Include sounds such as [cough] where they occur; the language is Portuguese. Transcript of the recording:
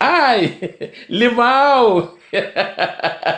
Ai, limão! [laughs]